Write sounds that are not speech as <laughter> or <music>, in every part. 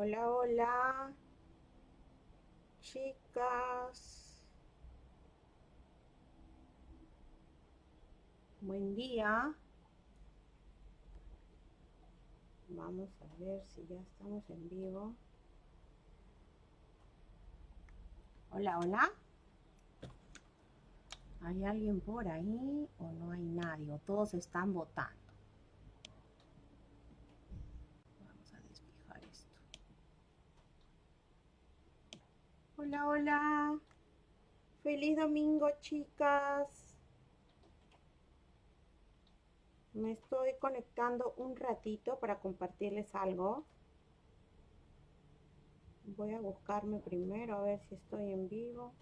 Hola, hola. Chicas. Buen día. Vamos a ver si ya estamos en vivo. Hola, hola. ¿Hay alguien por ahí o no hay nadie? ¿O todos están votando? Vamos a desfijar esto. Hola, hola. Feliz domingo, chicas. Me estoy conectando un ratito para compartirles algo. Voy a buscarme primero a ver si estoy en vivo.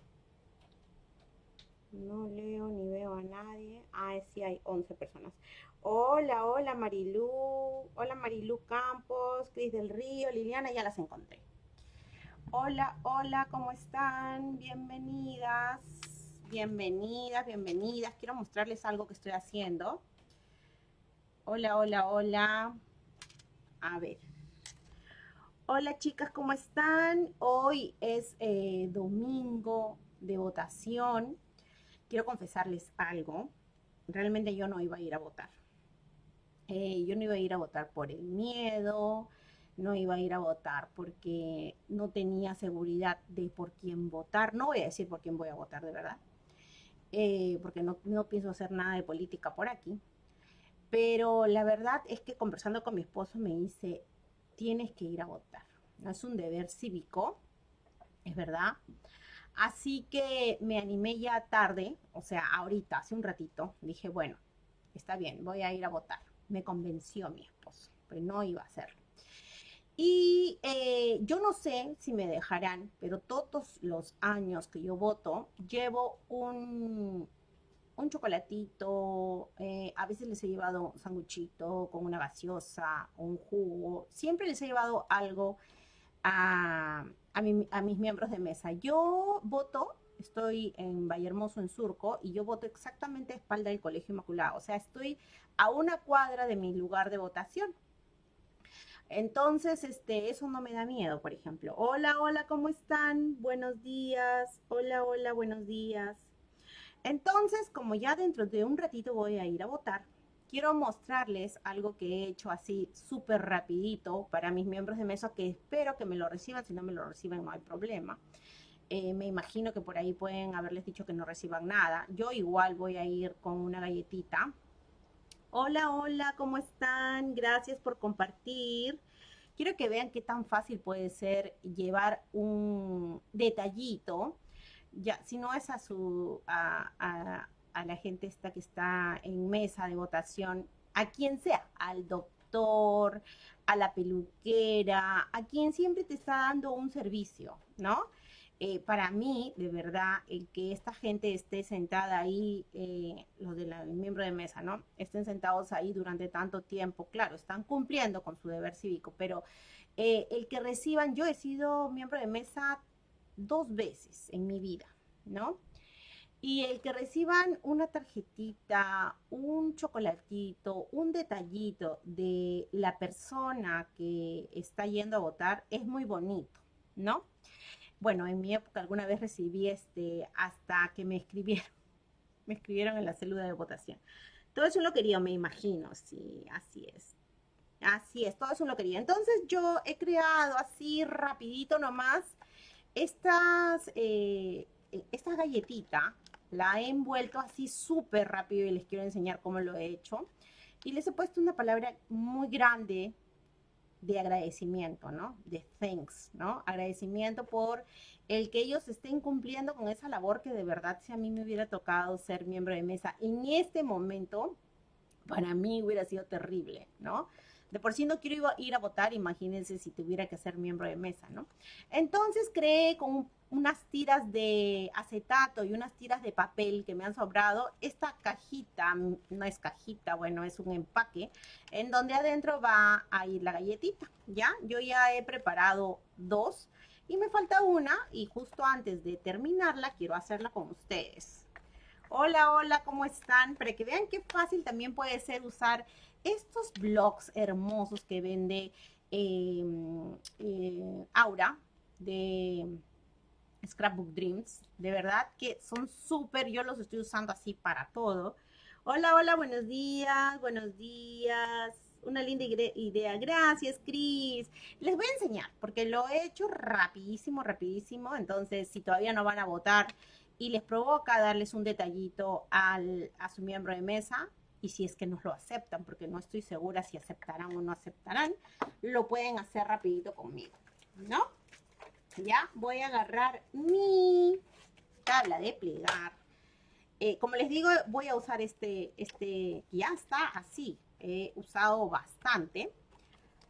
No leo ni veo a nadie. Ah, sí hay 11 personas. Hola, hola Marilú. Hola Marilú Campos, Cris del Río, Liliana, ya las encontré. Hola, hola, ¿cómo están? Bienvenidas. Bienvenidas, bienvenidas. Quiero mostrarles algo que estoy haciendo. Hola, hola, hola. A ver. Hola chicas, ¿cómo están? Hoy es eh, domingo de votación quiero confesarles algo. Realmente yo no iba a ir a votar. Eh, yo no iba a ir a votar por el miedo, no iba a ir a votar porque no tenía seguridad de por quién votar. No voy a decir por quién voy a votar de verdad, eh, porque no, no pienso hacer nada de política por aquí. Pero la verdad es que conversando con mi esposo me dice, tienes que ir a votar. Es un deber cívico, es verdad. Así que me animé ya tarde, o sea, ahorita, hace un ratito, dije, bueno, está bien, voy a ir a votar. Me convenció mi esposo, pero no iba a hacerlo. Y eh, yo no sé si me dejarán, pero todos los años que yo voto, llevo un, un chocolatito, eh, a veces les he llevado un sanguchito con una gaseosa, un jugo, siempre les he llevado algo a a, mis miembros de mesa. Yo voto, estoy en Vallehermoso, en Surco, y yo voto exactamente a espalda del Colegio Inmaculado. O sea, estoy a una cuadra de mi lugar de votación. Entonces, este, eso no me da miedo, por ejemplo. Hola, hola, ¿cómo están? Buenos días. Hola, hola, buenos días. Entonces, como ya dentro de un ratito voy a ir a votar, quiero mostrarles algo que he hecho así súper rapidito para mis miembros de mesa que espero que me lo reciban, si no me lo reciben no hay problema. Eh, me imagino que por ahí pueden haberles dicho que no reciban nada. Yo igual voy a ir con una galletita. Hola, hola, ¿cómo están? Gracias por compartir. Quiero que vean qué tan fácil puede ser llevar un detallito. Ya, si no es a su, a, la gente esta que está en mesa de votación, a quien sea, al doctor, a la peluquera, a quien siempre te está dando un servicio, ¿no? Eh, para mí, de verdad, el que esta gente esté sentada ahí, eh, los del miembro de mesa, ¿no? Estén sentados ahí durante tanto tiempo, claro, están cumpliendo con su deber cívico, pero eh, el que reciban, yo he sido miembro de mesa dos veces en mi vida, ¿no? Y el que reciban una tarjetita, un chocolatito, un detallito de la persona que está yendo a votar es muy bonito, ¿no? Bueno, en mi época alguna vez recibí este hasta que me escribieron, <laughs> me escribieron en la célula de votación. Todo eso lo quería, me imagino, sí, así es. Así es, todo eso lo quería. Entonces yo he creado así rapidito nomás estas, eh, galletita la he envuelto así súper rápido y les quiero enseñar cómo lo he hecho. Y les he puesto una palabra muy grande de agradecimiento, ¿no? De thanks, ¿no? Agradecimiento por el que ellos estén cumpliendo con esa labor que de verdad si a mí me hubiera tocado ser miembro de mesa en este momento, para mí hubiera sido terrible, ¿no? De por sí no quiero ir a votar, imagínense si tuviera que ser miembro de mesa, ¿no? Entonces creé con un unas tiras de acetato y unas tiras de papel que me han sobrado, esta cajita, no es cajita, bueno, es un empaque, en donde adentro va a ir la galletita, ¿ya? Yo ya he preparado dos y me falta una y justo antes de terminarla quiero hacerla con ustedes. Hola, hola, ¿cómo están? Para que vean qué fácil también puede ser usar estos blogs hermosos que vende em, eh, Aura de Scrapbook Dreams. De verdad que son súper, yo los estoy usando así para todo. Hola, hola, buenos días, buenos días. Una linda idea. Gracias, Cris. Les voy a enseñar, porque lo he hecho rapidísimo, rapidísimo. Entonces, si todavía no van a votar y les provoca darles un detallito al, a su miembro de mesa, y si es que nos lo aceptan, porque no estoy segura si aceptarán o no aceptarán, lo pueden hacer rapidito conmigo, ¿no? Ya voy a agarrar mi tabla de plegar. Eh, como les digo, voy a usar este, este, ya está así, he usado bastante.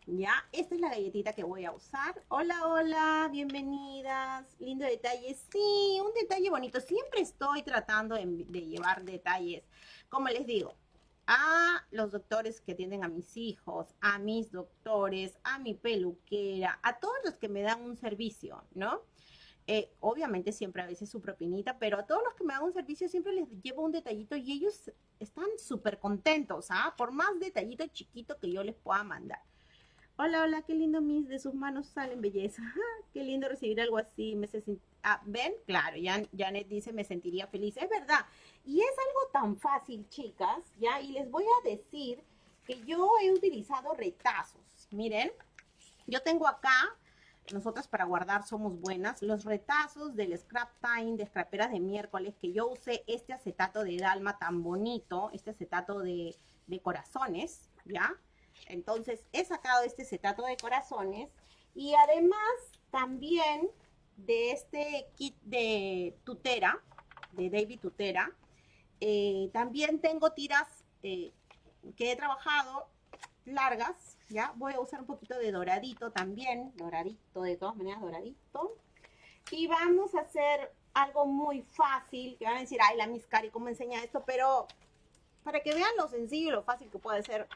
Ya, esta es la galletita que voy a usar. Hola, hola, bienvenidas. Lindo detalle. Sí, un detalle bonito. Siempre estoy tratando de llevar detalles. Como les digo, a los doctores que atienden a mis hijos, a mis doctores, a mi peluquera, a todos los que me dan un servicio, ¿no? Eh, obviamente siempre a veces su propinita, pero a todos los que me dan un servicio siempre les llevo un detallito y ellos están súper contentos, ¿ah? Por más detallito chiquito que yo les pueda mandar. Hola, hola, qué lindo mis, de sus manos salen belleza. <laughs> qué lindo recibir algo así. Me ah, ¿Ven? Claro, Janet dice, me sentiría feliz. Es verdad, y es algo tan fácil, chicas, ¿ya? Y les voy a decir que yo he utilizado retazos. Miren, yo tengo acá, nosotras para guardar somos buenas, los retazos del Scrap Time, de scraperas de miércoles, que yo usé este acetato de Dalma tan bonito, este acetato de, de corazones, ¿ya? Entonces, he sacado este acetato de corazones y además también de este kit de tutera, de David Tutera, eh, también tengo tiras eh, que he trabajado largas, ¿ya? Voy a usar un poquito de doradito también, doradito, de todas maneras doradito. Y vamos a hacer algo muy fácil, que van a decir, ay, la Miss Cari, ¿cómo enseña esto? Pero para que vean lo sencillo y lo fácil que puede ser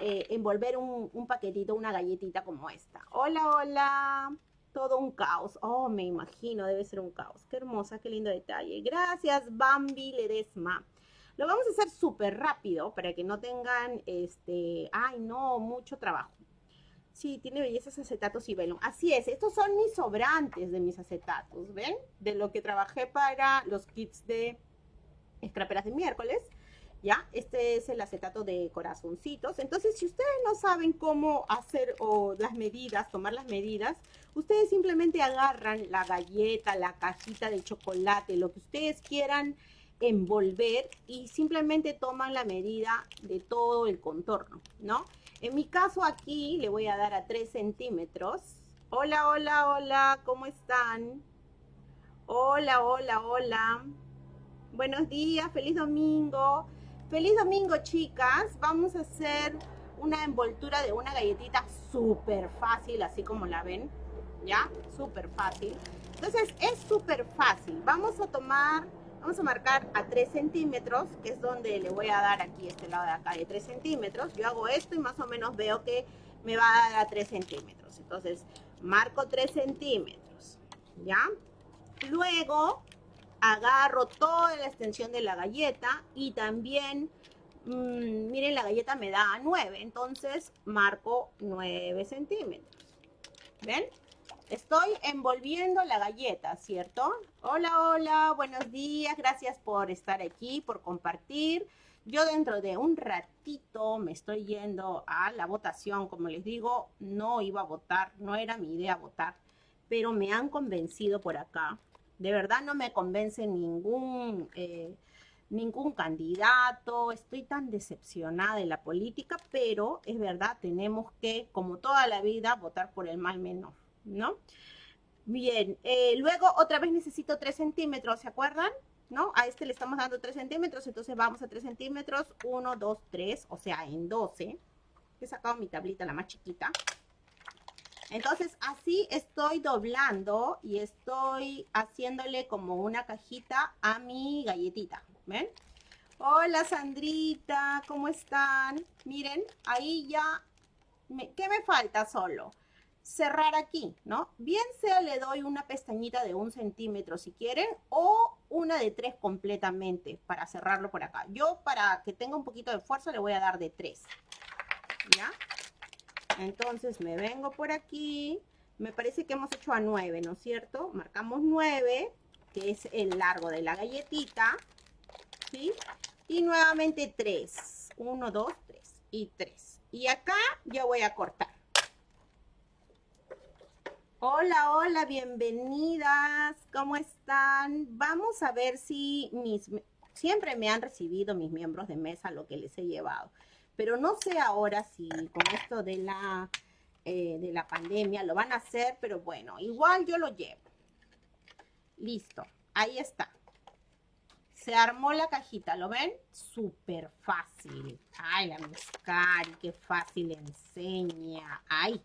eh, envolver un, paquetito, una galletita como esta. Hola, hola todo un caos. Oh, me imagino, debe ser un caos. Qué hermosa, qué lindo detalle. Gracias, Bambi Ledesma. Lo vamos a hacer súper rápido para que no tengan, este, ay no, mucho trabajo. Sí, tiene bellezas acetatos y velón. Así es, estos son mis sobrantes de mis acetatos, ¿ven? De lo que trabajé para los kits de escraperas de miércoles. ¿Ya? Este es el acetato de corazoncitos. Entonces, si ustedes no saben cómo hacer o las medidas, tomar las medidas, ustedes simplemente agarran la galleta, la cajita de chocolate, lo que ustedes quieran envolver y simplemente toman la medida de todo el contorno, ¿no? En mi caso aquí le voy a dar a 3 centímetros. Hola, hola, hola, ¿cómo están? Hola, hola, hola. Buenos días, feliz domingo. Feliz domingo, chicas. Vamos a hacer una envoltura de una galletita súper fácil, así como la ven. ¿Ya? Súper fácil. Entonces, es súper fácil. Vamos a tomar, vamos a marcar a 3 centímetros, que es donde le voy a dar aquí, este lado de acá, de 3 centímetros. Yo hago esto y más o menos veo que me va a dar a 3 centímetros. Entonces, marco 3 centímetros. ¿Ya? Luego, agarro toda la extensión de la galleta y también, mm, miren, la galleta me da 9, entonces marco 9 centímetros. ¿Ven? Estoy envolviendo la galleta, ¿cierto? Hola, hola, buenos días, gracias por estar aquí, por compartir. Yo dentro de un ratito me estoy yendo a la votación, como les digo, no iba a votar, no era mi idea votar, pero me han convencido por acá de verdad no me convence ningún, eh, ningún candidato. Estoy tan decepcionada de la política, pero es verdad, tenemos que, como toda la vida, votar por el mal menor, ¿no? Bien, eh, luego otra vez necesito 3 centímetros, ¿se acuerdan? ¿No? A este le estamos dando 3 centímetros, entonces vamos a 3 centímetros, 1, 2, 3, o sea, en 12. He sacado mi tablita, la más chiquita. Entonces así estoy doblando y estoy haciéndole como una cajita a mi galletita. ¿Ven? Hola Sandrita, ¿cómo están? Miren, ahí ya, ¿qué me falta solo? Cerrar aquí, ¿no? Bien sea le doy una pestañita de un centímetro si quieren o una de tres completamente para cerrarlo por acá. Yo para que tenga un poquito de fuerza le voy a dar de tres. ¿Ya? Entonces me vengo por aquí. Me parece que hemos hecho a 9, ¿no es cierto? Marcamos 9, que es el largo de la galletita. ¿Sí? Y nuevamente 3. 1, 2, 3. Y 3. Y acá ya voy a cortar. Hola, hola, bienvenidas. ¿Cómo están? Vamos a ver si mis... Siempre me han recibido mis miembros de mesa lo que les he llevado. Pero no sé ahora si con esto de la, eh, de la pandemia lo van a hacer, pero bueno, igual yo lo llevo. Listo, ahí está. Se armó la cajita, ¿lo ven? Súper fácil. Ay, la Cari, qué fácil enseña. Ay,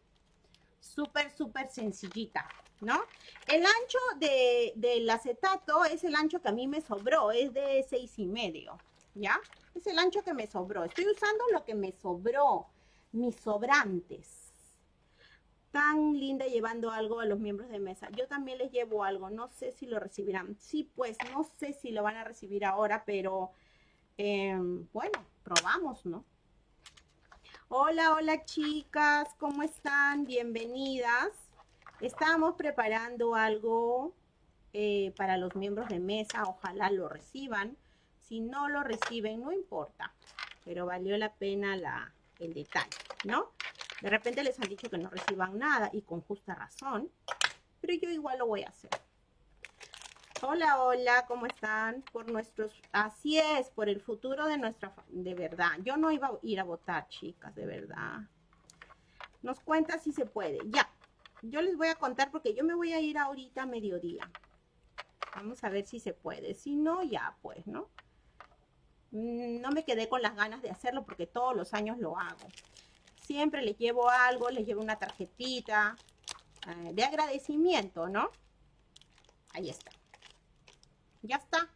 súper, súper sencillita, ¿no? El ancho de, del acetato es el ancho que a mí me sobró, es de seis y medio, ¿ya? Es el ancho que me sobró. Estoy usando lo que me sobró, mis sobrantes. Tan linda llevando algo a los miembros de mesa. Yo también les llevo algo, no sé si lo recibirán. Sí, pues, no sé si lo van a recibir ahora, pero em, bueno, probamos, ¿no? Hola, hola chicas, ¿cómo están? Bienvenidas. Estamos preparando algo eh, para los miembros de mesa, ojalá lo reciban. Si no lo reciben, no importa, pero valió la pena la, el detalle, ¿no? De repente les han dicho que no reciban nada y con justa razón, pero yo igual lo voy a hacer. Hola, hola, ¿cómo están? Por nuestros, así es, por el futuro de nuestra, de verdad. Yo no iba a ir a votar, chicas, de verdad. Nos cuenta si se puede. Ya, yo les voy a contar porque yo me voy a ir ahorita a mediodía. Vamos a ver si se puede. Si no, ya pues, ¿no? Mm, no me quedé con las ganas de hacerlo porque todos los años lo hago. Siempre les llevo algo, les llevo una tarjetita eh, de agradecimiento, ¿no? Ahí está. Ya está.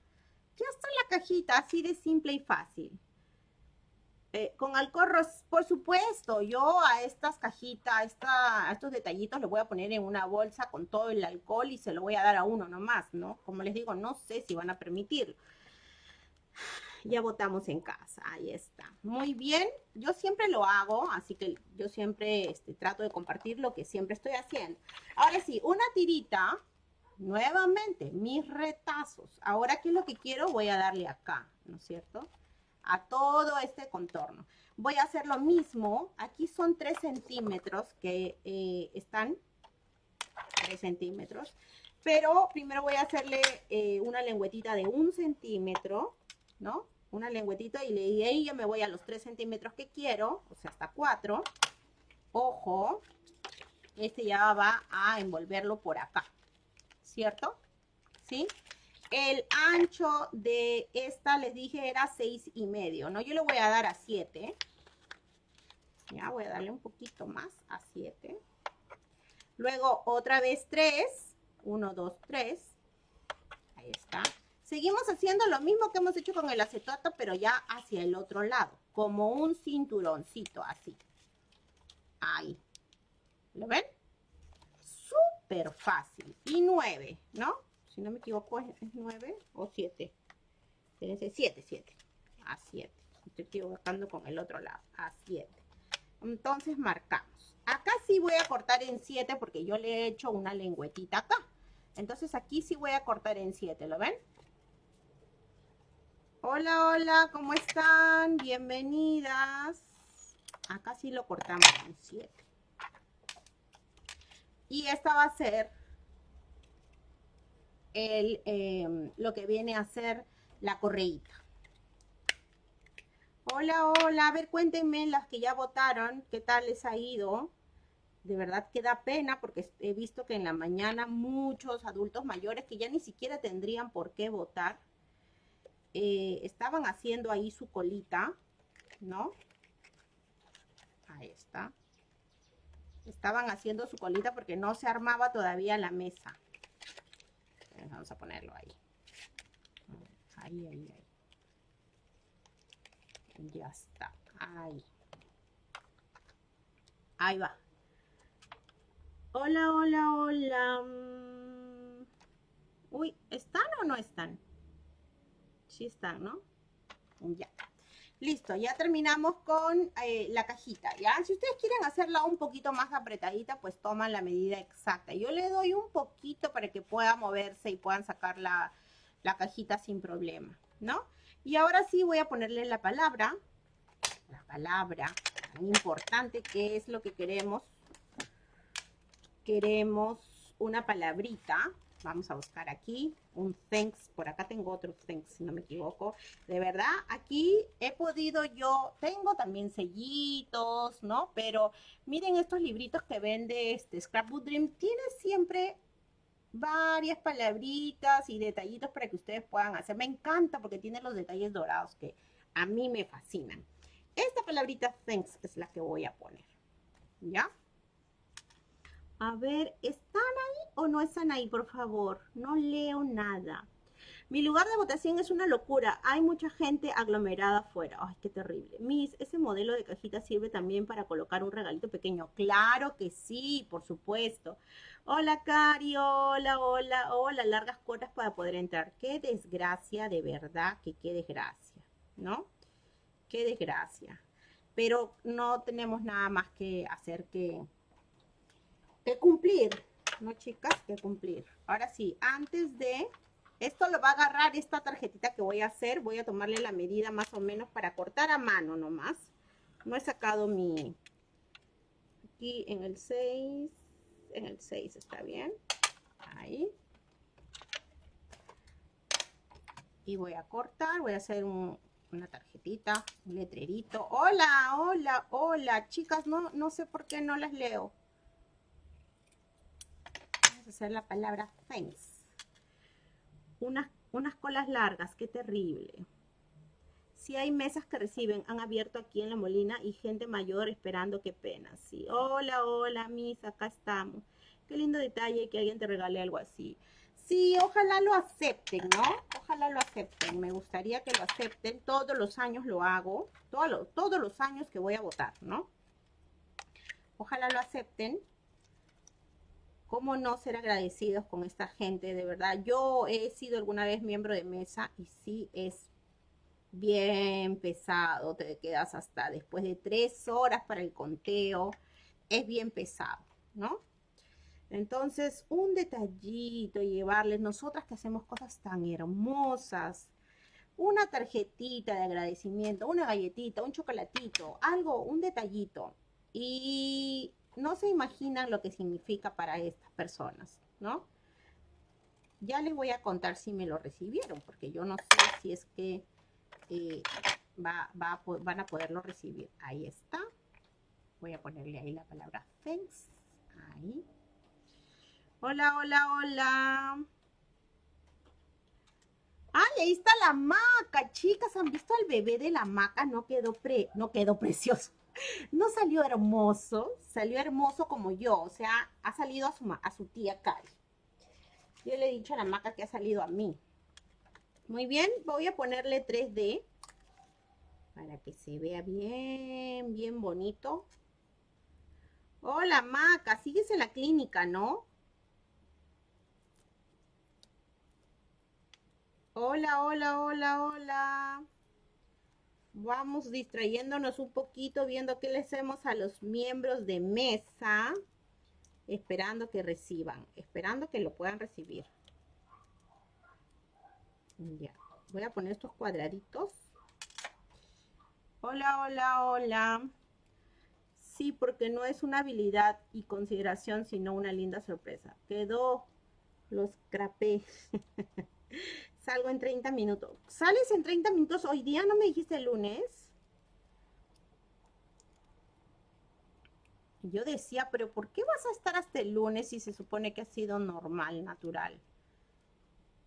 Ya está la cajita, así de simple y fácil. Eh, con alcorros, por supuesto, yo a estas cajitas, a, estos detallitos los voy a poner en una bolsa con todo el alcohol y se lo voy a dar a uno nomás, ¿no? Como les digo, no sé si van a permitirlo. Ya votamos en casa, ahí está. Muy bien, yo siempre lo hago, así que yo siempre este, trato de compartir lo que siempre estoy haciendo. Ahora sí, una tirita Nuevamente, mis retazos. Ahora, ¿qué es lo que quiero? Voy a darle acá, ¿no es cierto? A todo este contorno. Voy a hacer lo mismo. Aquí son 3 centímetros que eh, están. 3 centímetros. Pero primero voy a hacerle eh, una lengüetita de un centímetro, ¿no? Una lengüetita y, le, ahí yo me voy a los 3 centímetros que quiero, o sea, hasta 4. Ojo, este ya va a envolverlo por acá. ¿cierto? ¿Sí? El ancho de esta, les dije, era seis y medio, ¿no? Yo le voy a dar a 7. Ya, voy a darle un poquito más a 7. Luego, otra vez 3. 1, 2, 3. Ahí está. Seguimos haciendo lo mismo que hemos hecho con el acetato, pero ya hacia el otro lado. Como un cinturoncito, así. Ahí. ¿Lo ven? súper fácil. Y 9, ¿no? Si no me equivoco, es 9 o 7. Fíjense, 7, 7. A 7. Estoy equivocando con el otro lado. A 7. Entonces marcamos. Acá sí voy a cortar en 7 porque yo le he hecho una lengüetita acá. Entonces aquí sí voy a cortar en 7, ¿lo ven? Hola, hola, ¿cómo están? Bienvenidas. Acá sí lo cortamos en 7. Y esta va a ser el, em, lo que viene a ser la correíta. Hola, hola, a ver, cuéntenme las que ya votaron, qué tal les ha ido. De verdad que da pena porque he visto que en la mañana muchos adultos mayores que ya ni siquiera tendrían por qué votar, eh, estaban haciendo ahí su colita, ¿no? Ahí está. Estaban haciendo su colita porque no se armaba todavía la mesa. Vamos a ponerlo ahí. Ahí, ahí, ahí. Ya está. Ahí. Ahí va. Hola, hola, hola. Uy, ¿están o no están? Sí están, ¿no? Ya. Listo, ya terminamos con eh, la cajita, ¿ya? Si ustedes quieren hacerla un poquito más apretadita, pues toman la medida exacta. Yo le doy un poquito para que pueda moverse y puedan sacar la, la cajita sin problema, ¿no? Y ahora sí voy a ponerle la palabra, la palabra tan importante que es lo que queremos. Queremos una palabrita, Vamos a buscar aquí un thanks. Por acá tengo otro thanks, si no me equivoco. De verdad, aquí he podido yo, tengo también sellitos, ¿no? Pero miren estos libritos que vende este Scrapbook Dream. Tiene siempre varias palabritas y detallitos para que ustedes puedan hacer. Me encanta porque tiene los detalles dorados que a mí me fascinan. Esta palabrita thanks es la que voy a poner. ¿Ya? A ver, ¿están ahí o no están ahí, por favor? No leo nada. Mi lugar de votación es una locura. Hay mucha gente aglomerada afuera. Ay, qué terrible. Miss, ¿ese modelo de cajita sirve también para colocar un regalito pequeño? Claro que sí, por supuesto. Hola, Cari. Hola, hola, hola. Largas cuotas para poder entrar. Qué desgracia, de verdad, que qué desgracia, ¿no? Qué desgracia. Pero no tenemos nada más que hacer que que cumplir, ¿no, chicas? Que cumplir. Ahora sí, antes de... Esto lo va a agarrar esta tarjetita que voy a hacer. Voy a tomarle la medida más o menos para cortar a mano nomás. No he sacado mi... Aquí en el 6. En el 6 está bien. Ahí. Y voy a cortar. Voy a hacer una tarjetita, un letrerito. Hola, hola, hola. Chicas, no, no sé por qué no las leo hacer la palabra thanks. Unas, unas colas largas, qué terrible. Si hay mesas que reciben, han abierto aquí en La Molina y gente mayor esperando, qué pena. Sí, hola, hola, mis, acá estamos. Qué lindo detalle que alguien te regale algo así. Sí, ojalá lo acepten, ¿no? Ojalá lo acepten. Me gustaría que lo acepten. Todos los años lo hago. Todos todos los años que voy a votar, ¿no? Ojalá lo acepten. ¿Cómo no ser agradecidos con esta gente? De verdad, yo he sido alguna vez miembro de mesa y sí es bien pesado. Te quedas hasta después de tres horas para el conteo. Es bien pesado, ¿no? Entonces, un detallito, llevarles, nosotras que hacemos cosas tan hermosas, una tarjetita de agradecimiento, una galletita, un chocolatito, algo, un detallito. Y no se imaginan lo que significa para estas personas, ¿no? Ya les voy a contar si me lo recibieron, porque yo no sé si es que eh, va, van a poderlo recibir. Ahí está. Voy a ponerle ahí la palabra thanks. Ahí. Hola, hola, hola. ¡Ay, ahí está la maca! Chicas, ¿han visto al bebé de la maca? No quedó, pre, no quedó precioso no salió hermoso, salió hermoso como yo, o sea, ha salido a su, tía Cari. Yo le he dicho a la maca que ha salido a mí. Muy bien, voy a ponerle 3D para que se vea bien, bien bonito. Hola, maca, sigues en la clínica, ¿no? Hola, hola, hola, hola vamos distrayéndonos un poquito, viendo qué le hacemos a los miembros de mesa, esperando que reciban, esperando que lo puedan recibir. Ya, voy a poner estos cuadraditos. Hola, hola, hola. Sí, porque no es una habilidad y consideración, sino una linda sorpresa. Quedó los crapé. <laughs> Salgo en 30 minutos. ¿Sales en 30 minutos hoy día? ¿No me dijiste lunes? Yo decía, pero ¿por qué vas a estar hasta el lunes si se supone que ha sido normal, natural?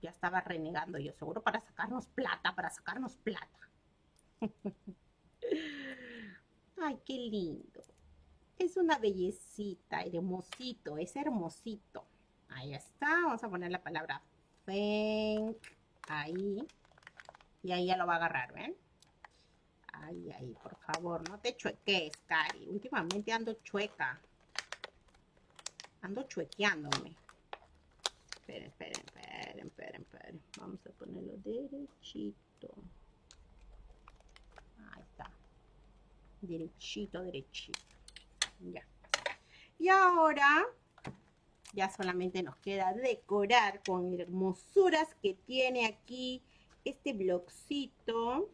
Ya estaba renegando yo, seguro para sacarnos plata, para sacarnos plata. <laughs> Ay, qué lindo. Es una bellecita, hermosito, es hermosito. Ahí está, vamos a poner la palabra thank ahí, y ahí ya lo va a agarrar, ¿ven? Ahí, ahí, por favor, no te chueques, Cari. Últimamente ando chueca. Ando chuequeándome. Esperen, esperen, esperen, esperen, esperen. Vamos a ponerlo derechito. Ahí Derechito, derechito. Ya. Y ahora ya solamente nos queda decorar con hermosuras que tiene aquí este blocito.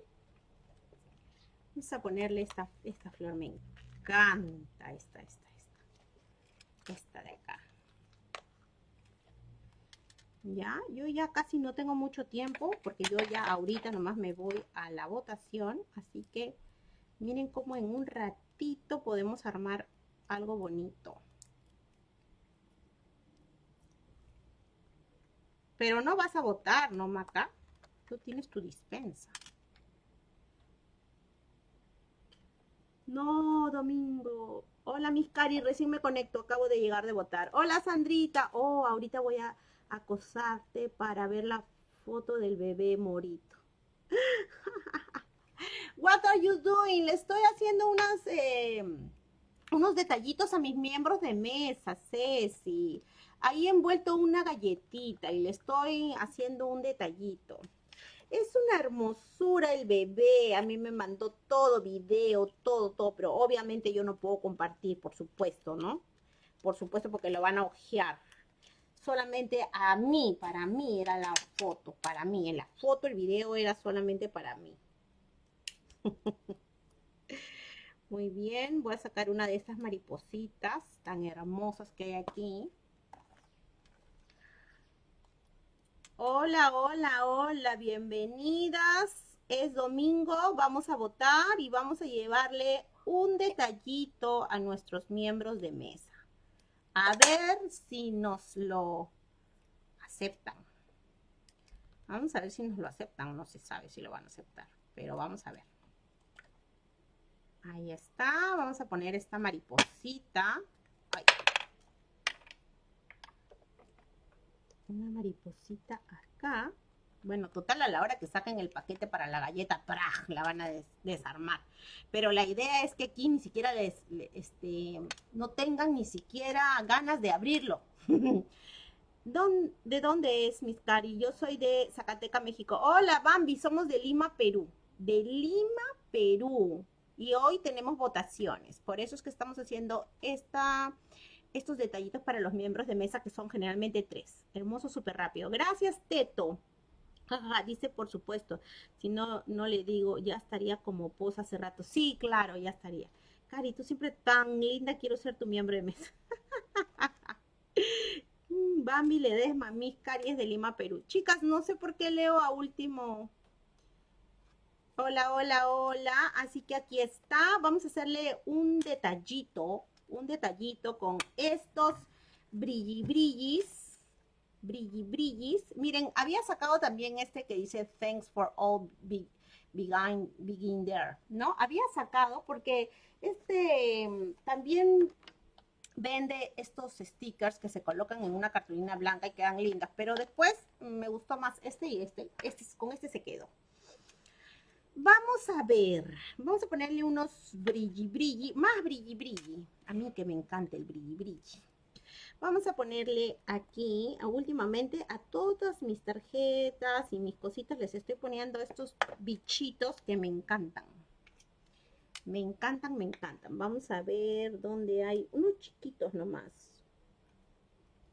Vamos a ponerle esta, esta flor, me encanta esta, esta, esta. Esta de acá. Ya, yo ya casi no tengo mucho tiempo porque yo ya ahorita nomás me voy a la votación. Así que miren cómo en un ratito podemos armar algo bonito. Pero no vas a votar, ¿no, Maca? Tú tienes tu dispensa. No, Domingo. Hola, mis cari, recién me conecto, acabo de llegar de votar. Hola, Sandrita. Oh, ahorita voy a acosarte para ver la foto del bebé morito. <laughs> What are you doing? Le estoy haciendo unas, eh, unos detallitos a mis miembros de mesa, Ceci. Ahí he envuelto una galletita y le estoy haciendo un detallito. Es una hermosura el bebé. A mí me mandó todo, video, todo, todo. Pero obviamente yo no puedo compartir, por supuesto, ¿no? Por supuesto porque lo van a ojear. Solamente a mí, para mí era la foto. Para mí, en la foto, el video era solamente para mí. <laughs> Muy bien, voy a sacar una de estas maripositas tan hermosas que hay aquí. Hola, hola, hola, bienvenidas. Es domingo, vamos a votar y vamos a llevarle un detallito a nuestros miembros de mesa. A ver si nos lo aceptan. Vamos a ver si nos lo aceptan. No se sabe si lo van a aceptar, pero vamos a ver. Ahí está. Vamos a poner esta mariposita. Una mariposita acá. Bueno, total, a la hora que saquen el paquete para la galleta, ¡praj! la van a desarmar. Pero la idea es que aquí ni siquiera les, este, no tengan ni siquiera ganas de abrirlo. <laughs> ¿De dónde es, Miss Cari? Yo soy de Zacateca, México. Hola, Bambi, somos de Lima, Perú. De Lima, Perú. Y hoy tenemos votaciones. Por eso es que estamos haciendo esta estos detallitos para los miembros de mesa que son generalmente tres. Hermoso, súper rápido. Gracias, Teto. dice por supuesto. Si no, no le digo, ya estaría como posa hace rato. Sí, claro, ya estaría. Cari, tú siempre tan linda, quiero ser tu miembro de mesa. <laughs> Mm, Bambi Ledesma, mis Cari es de Lima, Perú. Chicas, no sé por qué leo a último. Hola, hola, hola. Así que aquí está. Vamos a hacerle un detallito un detallito con estos brilli brillis, brilli brillis. Miren, había sacado también este que dice thanks for all begin, begin there, ¿no? Había sacado porque este también vende estos stickers que se colocan en una cartulina blanca y quedan lindas, pero después me gustó más este y este, este con este se quedó. Vamos a ver, vamos a ponerle unos brilli brilli, más brilli brilli. A mí que me encanta el brilli brilli. Vamos a ponerle aquí, últimamente a todas mis tarjetas y mis cositas les estoy poniendo estos bichitos que me encantan. Me encantan, me encantan. Vamos a ver dónde hay unos chiquitos nomás.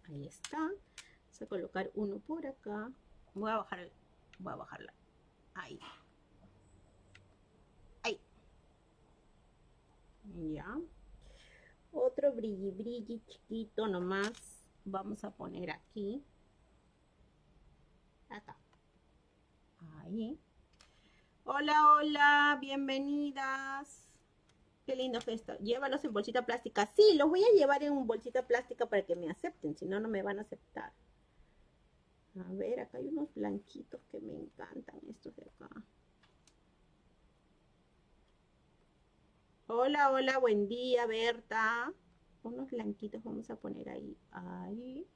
Ahí está. Vamos a colocar uno por acá. Voy a bajar, voy a bajarla. Ahí. Ya. Otro brilli brilli chiquito nomás. Vamos a poner aquí. Acá. Ahí hola hola bienvenidas. Qué lindo gesto llévalos en bolsita plástica. Sí los voy a llevar en bolsita plástica para que me acepten si no no me van a aceptar. A ver acá hay unos blanquitos que me encantan estos de acá Hola, hola, buen día, Berta. Unos blanquitos vamos a poner ahí, ahí,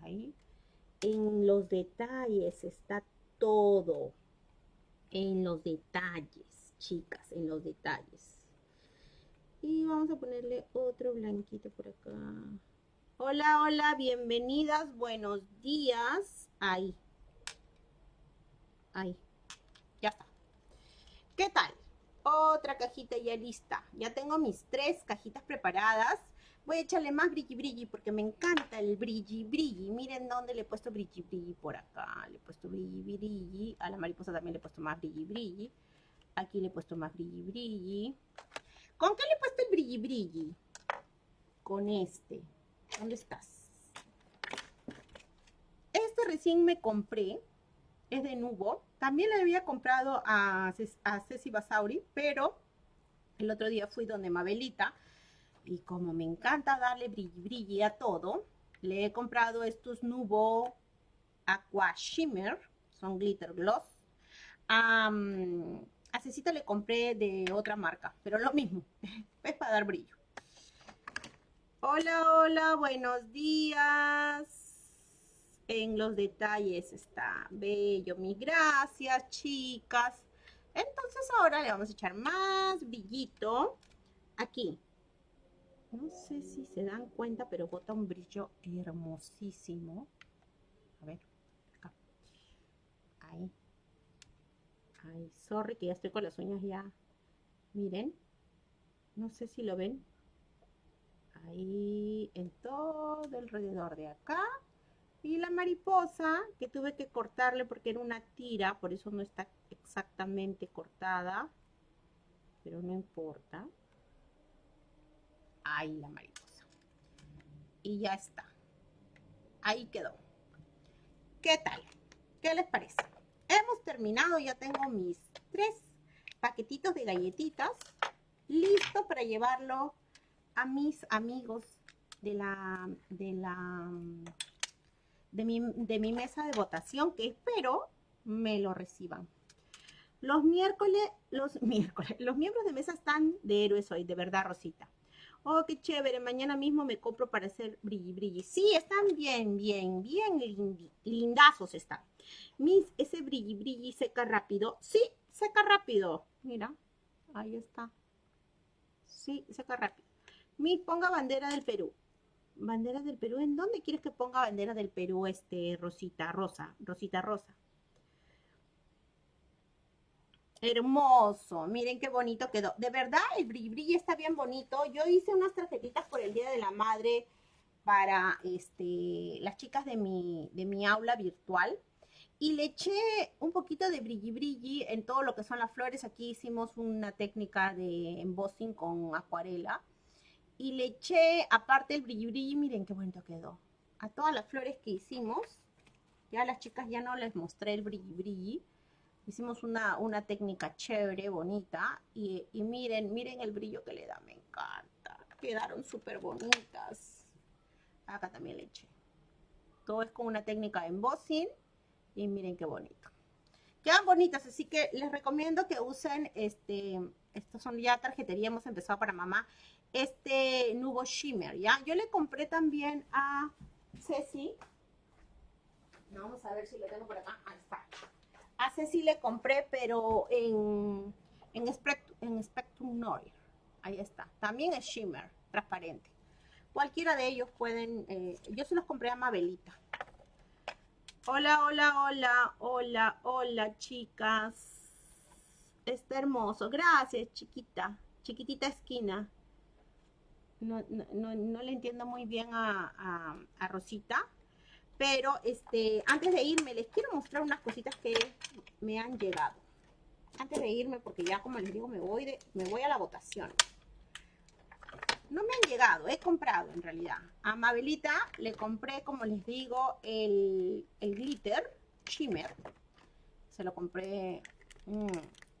ahí. En los detalles está todo. En los detalles, chicas, en los detalles. Y vamos a ponerle otro blanquito por acá. Hola, hola, bienvenidas, buenos días. Ahí. Ahí. Ya está. ¿Qué tal? Otra cajita ya lista. Ya tengo mis tres cajitas preparadas. Voy a echarle más brilli brilli porque me encanta el brilli brilli. Miren dónde le he puesto brilli brilli por acá. Le he puesto brilli brilli. A la mariposa también le he puesto más brilli brilli. Aquí le he puesto más brilli brilli. ¿Con qué le he puesto el brilli brilli? Con este. ¿Dónde estás? Este recién me compré. Es de Nubo. También le había comprado a, a Ceci Basauri, pero el otro día fui donde Mabelita y como me encanta darle brilli brilli a todo, le he comprado estos Nubo Aqua Shimmer, son glitter gloss. a Cecita le compré de otra marca, pero lo mismo, <laughs> es para dar brillo. Hola, hola, buenos días. En los detalles está bello, mis gracias, chicas. Entonces ahora le vamos a echar más brillito aquí no sé si se dan cuenta, pero bota un brillo hermosísimo. A ver, acá. Ahí. Ay, sorry que ya estoy con las uñas ya. Miren. No sé si lo ven. Ahí, en todo alrededor de acá. Y la mariposa, que tuve que cortarle porque era una tira, por eso no está exactamente cortada. Pero no importa. Ahí la mariposa. Y ya está. Ahí quedó. ¿Qué tal? ¿Qué les parece? Hemos terminado, ya tengo mis tres paquetitos de galletitas listo para llevarlo a mis amigos de la de la de mi, de mi mesa de votación que espero me lo reciban. Los miércoles, los <laughs> miércoles, los miembros de mesa están de héroes hoy, de verdad, Rosita. Oh, qué chévere, mañana mismo me compro para hacer brilli brilli. Sí, están bien, bien, bien lindazos están. Mis, ese brilli brilli seca rápido. Sí, seca rápido. Mira, ahí está. Sí, seca rápido. Mis, ponga bandera del Perú. Bandera del Perú, ¿en dónde quieres que ponga bandera del Perú, este, Rosita, Rosa, Rosita Rosa? Hermoso, miren qué bonito quedó. De verdad, el brilli está bien bonito. Yo hice unas tarjetitas por el Día de la Madre para este, las chicas de mi, de mi aula virtual. Y le eché un poquito de brilli brilli en todo lo que son las flores. Aquí hicimos una técnica de embossing con acuarela. Y le eché, aparte el brilli brilli, miren qué bonito quedó. A todas las flores que hicimos. Ya las chicas ya no les mostré el brilli brilli Hicimos una, una técnica chévere, bonita. Y, miren, miren el brillo que le da, me encanta. Quedaron súper bonitas. Acá también le eché. Todo es con una técnica de embossing. Y miren qué bonito. Quedan bonitas, así que les recomiendo que usen este... Estos son ya tarjetería, hemos empezado para mamá. Este Nubo Shimmer, ¿ya? Yo le compré también a Ceci. Vamos a ver si lo tengo por acá. Ahí está. A Ceci le compré, pero en, en, Spectrum, en Spectrum Noir. Ahí está. También es shimmer, transparente. Cualquiera de ellos pueden... Eh, yo se los compré a Mabelita. Hola, hola, hola, hola, hola, chicas. Está hermoso. Gracias, chiquita. Chiquitita esquina. No, le entiendo muy bien a, Rosita. Pero este, antes de irme, les quiero mostrar unas cositas que me han llegado. Antes de irme, porque ya como les digo, me voy, me voy a la votación. No me han llegado, he comprado en realidad. A Mabelita le compré, como les digo, el, glitter shimmer. Se lo compré... Mm,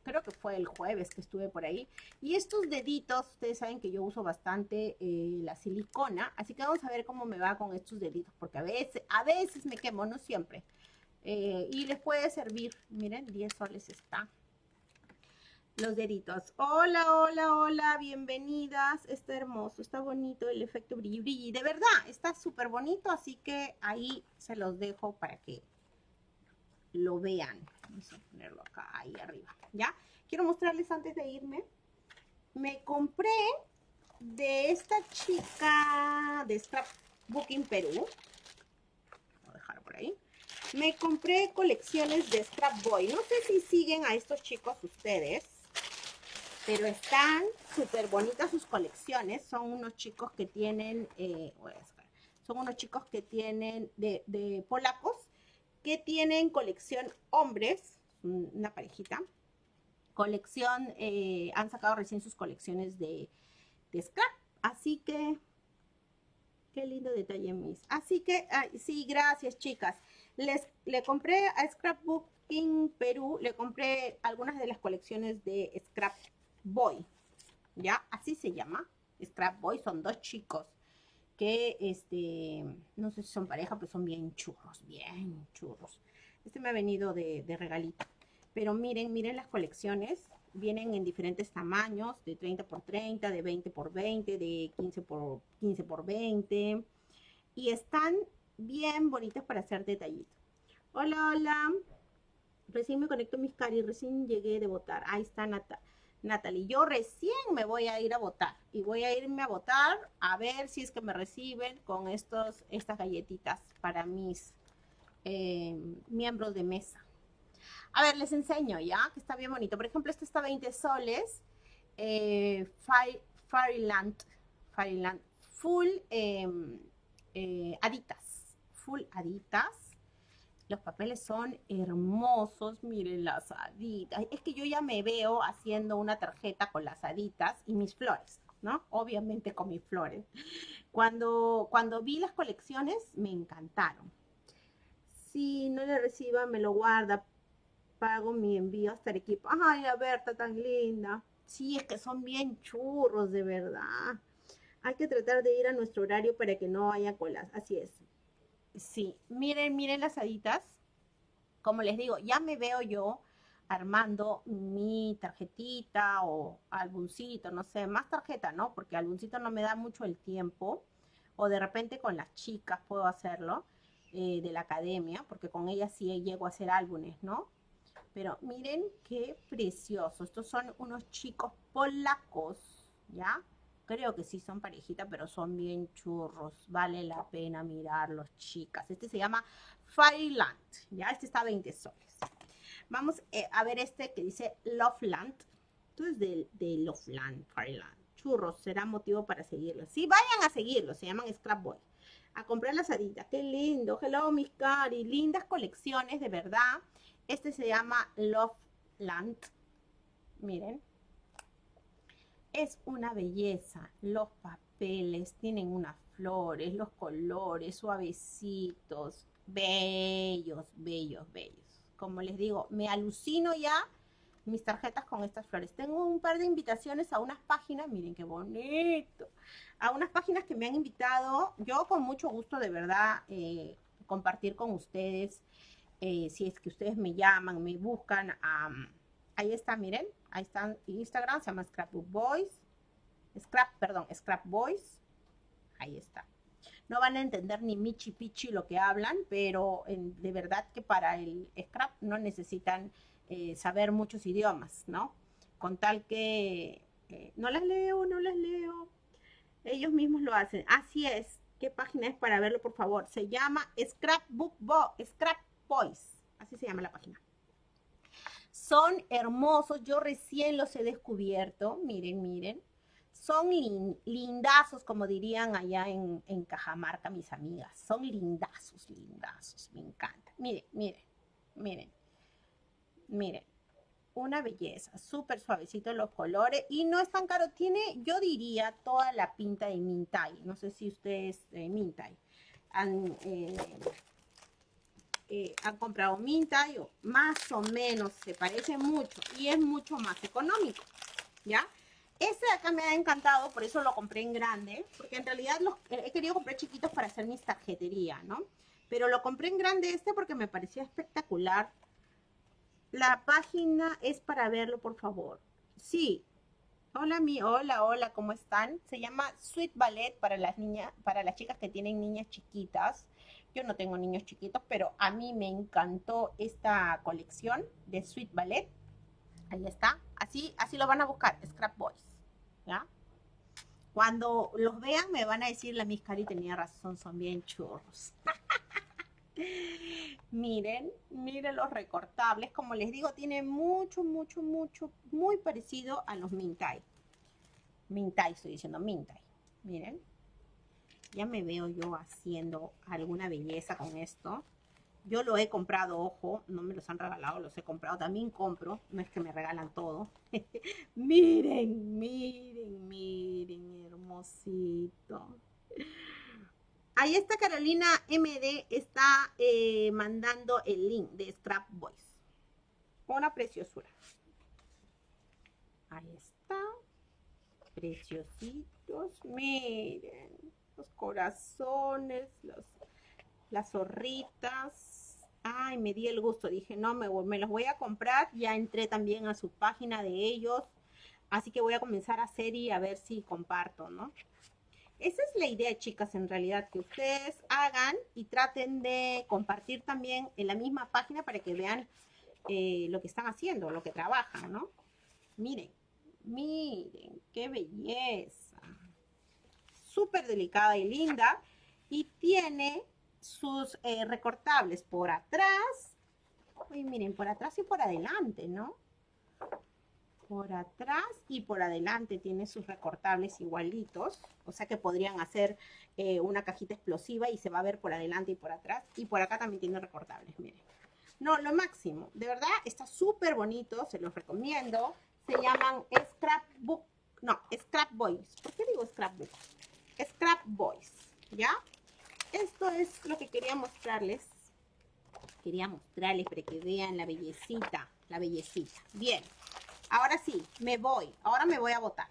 creo que fue el jueves que estuve por ahí. Y estos deditos, ustedes saben que yo uso bastante eh, la silicona, así que vamos a ver cómo me va con estos deditos, porque a veces, a veces me quemo, no siempre. Eh, y les puede servir, miren, 10 soles está. Los deditos. Hola, hola, hola, bienvenidas. Está hermoso, está bonito el efecto brilli brilli. De verdad, está súper bonito, así que ahí se los dejo para que lo vean. Vamos a ponerlo acá, ahí arriba, ¿ya? Quiero mostrarles antes de irme. Me compré de esta chica de Scrapbooking Perú. Voy a dejar por ahí. Me compré colecciones de Scrap Boy. No sé si siguen a estos chicos ustedes. pero están súper bonitas sus colecciones. Son unos chicos que tienen, eh, son unos chicos que tienen de, de polacos, que tienen colección hombres, una parejita, colección, eh, han sacado recién sus colecciones de, scrap, así que, qué lindo detalle, mis. Así que, sí, gracias, chicas. Les, le compré a Scrapbook King Perú, le compré algunas de las colecciones de Scrap Boy, ¿ya? Así se llama, Scrap Boy, son dos chicos que, este, no sé si son pareja, pero son bien churros, bien churros. Este me ha venido de, regalito. Pero miren, miren las colecciones. Vienen en diferentes tamaños, de 30 por 30, de 20 por 20, de 15 por 15 por 20. Y están bien bonitas para hacer detallitos. Hola, hola. Recién me conecto mis cari, recién llegué de votar. Ahí está Natalie. Yo recién me voy a ir a votar. Y voy a irme a votar a ver si es que me reciben con estos, estas galletitas para mis eh, miembros de mesa. A ver, les enseño, ¿ya? Que está bien bonito. Por ejemplo, este está 20 soles. Eh, Fairyland, Fairyland, full em, eh, aditas. Full aditas. Los papeles son hermosos. Miren las aditas. Es que yo ya me veo haciendo una tarjeta con las aditas y mis flores, ¿no? Obviamente con mis flores. Cuando, cuando vi las colecciones, me encantaron. Si no le reciba, me lo guarda pago mi envío hasta el equipo. Ay, la Berta tan linda. Sí, es que son bien churros, de verdad. Hay que tratar de ir a nuestro horario para que no haya colas. Así es. Sí, miren, miren las haditas. Como les digo, ya me veo yo armando mi tarjetita o álbumcito, no sé, más tarjeta, ¿no? Porque álbumcito no me da mucho el tiempo. O de repente con las chicas puedo hacerlo eh, de la academia, porque con ellas sí llego a hacer álbumes, ¿no? Pero miren qué precioso. Estos son unos chicos polacos, ¿ya? Creo que sí son parejita, pero son bien churros. Vale la pena mirarlos, chicas. Este se llama Fireland, ¿ya? Este está a 20 soles. Vamos eh, a ver este que dice Loveland. Esto es de, de Loveland, Fireland. Churros, será motivo para seguirlos. Sí, vayan a seguirlos, se llaman Scrap Boy. A comprar las haditas, qué lindo. Hello, mis cari. Lindas colecciones, de verdad. Este se llama Love Land. Miren. Es una belleza. Los papeles tienen unas flores, los colores suavecitos, bellos, bellos, bellos. Como les digo, me alucino ya mis tarjetas con estas flores. Tengo un par de invitaciones a unas páginas, miren qué bonito, a unas páginas que me han invitado. Yo con mucho gusto, de verdad, eh, compartir con ustedes eh, si es que ustedes me llaman, me buscan, ahí está, miren, ahí está Instagram, se llama Scrapbook Boys, Scrap, perdón, Scrap Boys, ahí está. No van a entender ni michi pichi lo que hablan, pero de verdad que para el scrap no necesitan eh, saber muchos idiomas, ¿no? Con tal que eh, no las leo, no las leo. Ellos mismos lo hacen. Así es. ¿Qué página es para verlo, por favor? Se llama Scrapbook Bo Scrap Boys, así se llama la página. Son hermosos, yo recién los he descubierto, miren, miren. Son lindazos, como dirían allá en, en, Cajamarca mis amigas. Son lindazos, lindazos, me encanta. Miren, miren, miren, miren. Una belleza, súper suavecito los colores y no es tan caro. Tiene, yo diría, toda la pinta de Mintai. No sé si ustedes, eh, Mintai. Eh, eh, han comprado Minta, yo, más o menos se parece mucho y es mucho más económico, ¿ya? Este de acá me ha encantado, por eso lo compré en grande, porque en realidad los, he querido comprar chiquitos para hacer mis tarjetería, ¿no? Pero lo compré en grande este porque me parecía espectacular. La página es para verlo, por favor. Sí. Hola, mi, hola, hola, ¿cómo están? Se llama Sweet Ballet para las niñas, para las chicas que tienen niñas chiquitas. Yo no tengo niños chiquitos, pero a mí me encantó esta colección de Sweet Ballet. Ahí está. Así, así lo van a buscar, Scrap Boys. ¿Ya? Cuando los vean me van a decir, la Miss Cari tenía razón, son bien churros. <laughs> miren, miren los recortables. Como les digo, tiene mucho, mucho, mucho, muy parecido a los Mintai. Mintai, estoy diciendo Mintai. Miren. Ya me veo yo haciendo alguna belleza con esto. Yo lo he comprado, ojo, no me los han regalado, los he comprado. También compro, no es que me regalan todo. <laughs> miren, miren, miren, hermosito. Ahí está Carolina MD, está eh, mandando el link de Scrap Boys. Una preciosura. Ahí está. Preciositos. Miren. Los corazones, las zorritas. Ay, me di el gusto. Dije, no, me, me los voy a comprar. Ya entré también a su página de ellos. Así que voy a comenzar a hacer y a ver si comparto, ¿no? Esa es la idea, chicas, en realidad, que ustedes hagan y traten de compartir también en la misma página para que vean eh, lo que están haciendo, lo que trabajan, ¿no? Miren, miren, qué belleza. Súper delicada y linda. Y tiene sus eh, recortables por atrás. Y miren, por atrás y por adelante, ¿no? por atrás y por adelante tiene sus recortables igualitos, o sea que podrían hacer eh, una cajita explosiva y se va a ver por adelante y por atrás, y por acá también tiene recortables, miren. No, lo máximo, de verdad está súper bonito, se los recomiendo, se llaman Scrapbook, no, Scrap Boys, ¿por qué digo Scrapbook? Scrap Boys, ¿ya? Esto es lo que quería mostrarles, quería mostrarles para que vean la bellecita, la bellecita, bien. Ahora sí, me voy. Ahora me voy a botar.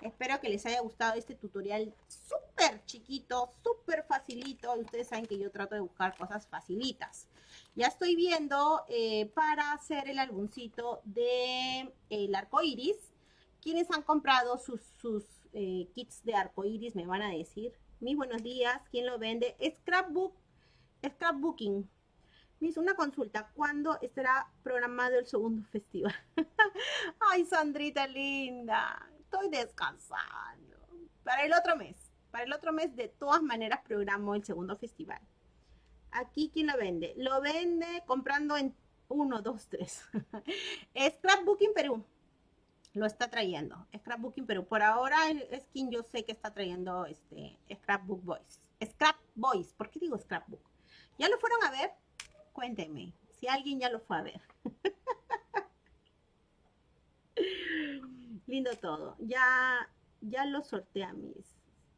Espero que les haya gustado este tutorial súper chiquito, súper facilito. Ustedes saben que yo trato de buscar cosas facilitas. Ya estoy viendo eh, para hacer el álbumcito de el arco iris. Quienes han comprado sus, sus eh, kits de arco iris me van a decir. Mis buenos días. ¿Quién lo vende? Scrapbook. Scrapbooking. Hizo una consulta. ¿Cuándo estará programado el segundo <laughs> festival? Ay, Sandrita linda. Estoy descansando. Para el otro mes. Para el otro mes, de todas maneras, programo el segundo festival. Aquí, ¿quién lo vende? Lo vende comprando en 1, 2, 3. Scrapbooking Perú. Lo está trayendo. Scrapbooking Perú. Por ahora es quien yo sé que está trayendo este Scrapbook Boys. Scrap Boys. ¿Por qué digo Scrapbook? ¿Ya lo fueron a ver? Cuéntenme, si alguien ya lo fue a ver. <laughs> Lindo todo. Ya, ya lo sortea mis.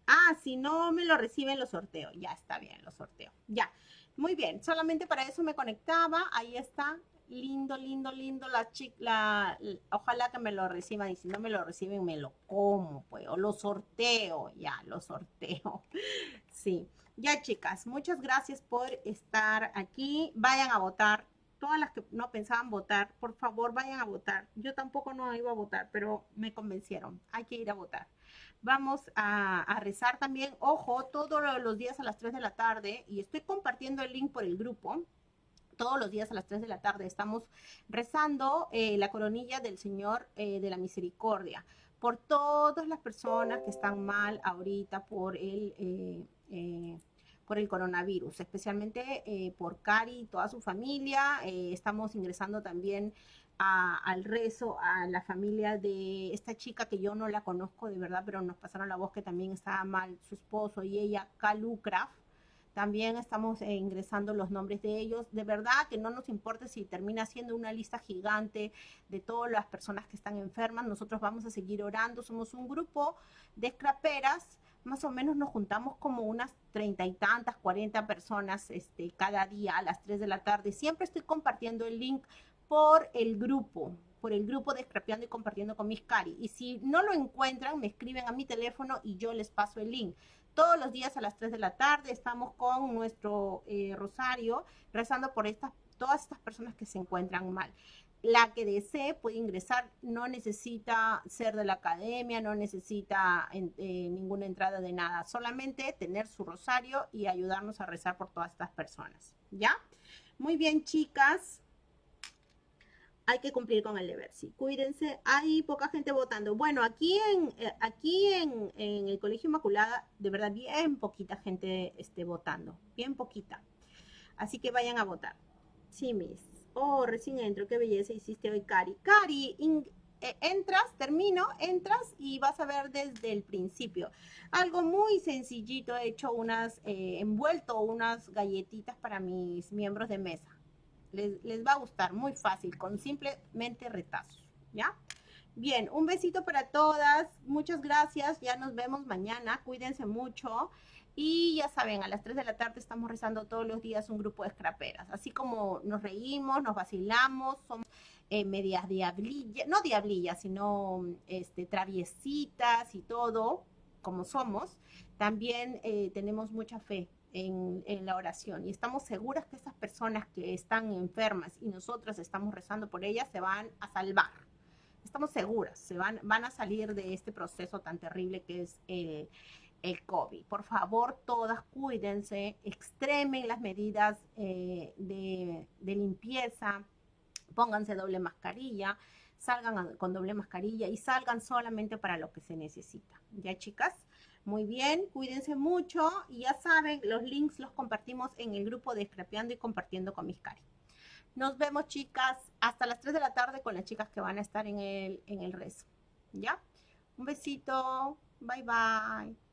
Ah, si no me lo reciben, lo sorteo. Ya está bien, lo sorteo. Ya. Muy bien. Solamente para eso me conectaba. Ahí está. Lindo, lindo, lindo. La chica, ojalá que me lo reciban. Y si no me lo reciben, me lo como, pues. O lo sorteo. Ya, lo sorteo. <laughs> Sí. Ya, chicas, muchas gracias por estar aquí. Vayan a votar. Todas las que no pensaban votar, por favor, vayan a votar. Yo tampoco no iba a votar, pero me convencieron. Hay que ir a votar. Vamos a, rezar también. Ojo, todos los días a las 3 de la tarde, y estoy compartiendo el link por el grupo todos los días a las 3 de la tarde estamos rezando eh, la coronilla del Señor eh, de la Misericordia por todas las personas que están mal ahorita por el eh, por el coronavirus, especialmente por Cari y toda su familia. Estamos ingresando también al rezo a la familia de esta chica que yo no la conozco de verdad, pero nos pasaron la voz que también estaba mal su esposo y ella, Craft. También estamos eh, ingresando los nombres de ellos. De verdad que no nos importa si termina siendo una lista gigante de todas las personas que están enfermas. Nosotros vamos a seguir orando. Somos un grupo de scraperas más o menos nos juntamos como unas treinta y tantas, cuarenta personas este, cada día a las 3 de la tarde. Siempre estoy compartiendo el link por el grupo, por el grupo de Scrapeando y compartiendo con mis cari. Y si no lo encuentran, me escriben a mi teléfono y yo les paso el link. Todos los días a las 3 de la tarde estamos con nuestro eh, rosario rezando por estas, todas estas personas que se encuentran mal la que desee puede ingresar, no necesita ser de la academia, no necesita eh, ninguna entrada de nada, solamente tener su rosario y ayudarnos a rezar por todas estas personas, ¿ya? Muy bien, chicas. Hay que cumplir con el deber, sí. Cuídense, hay poca gente votando. Bueno, aquí en, eh, aquí en, el Colegio Inmaculada, de verdad, bien poquita gente esté votando, bien poquita. Así que vayan a votar. Sí, mis. Oh, recién entro, qué belleza hiciste hoy, Cari. Cari, eh, entras, termino, entras y vas a ver desde el principio. Algo muy sencillito, he hecho unas, eh, envuelto unas galletitas para mis miembros de mesa. Les, les va a gustar, muy fácil, con simplemente retazos, ¿ya? Bien, un besito para todas, muchas gracias, ya nos vemos mañana, cuídense mucho. Y ya saben, a las 3 de la tarde estamos rezando todos los días un grupo de scraperas. Así como nos reímos, nos vacilamos, somos eh, medias diablillas, no diablillas, sino este, traviesitas y todo, como somos, también eh, tenemos mucha fe en, en, la oración y estamos seguras que esas personas que están enfermas y nosotras estamos rezando por ellas se van a salvar. Estamos seguras, se van, van a salir de este proceso tan terrible que es el, el COVID. Por favor, todas cuídense, extremen las medidas eh, de, de, limpieza, pónganse doble mascarilla, salgan con doble mascarilla y salgan solamente para lo que se necesita. ¿Ya, chicas? Muy bien, cuídense mucho y ya saben, los links los compartimos en el grupo de Scrapeando y Compartiendo con mis cari. Nos vemos, chicas, hasta las 3 de la tarde con las chicas que van a estar en el, en el rezo. ¿Ya? Un besito. Bye, bye.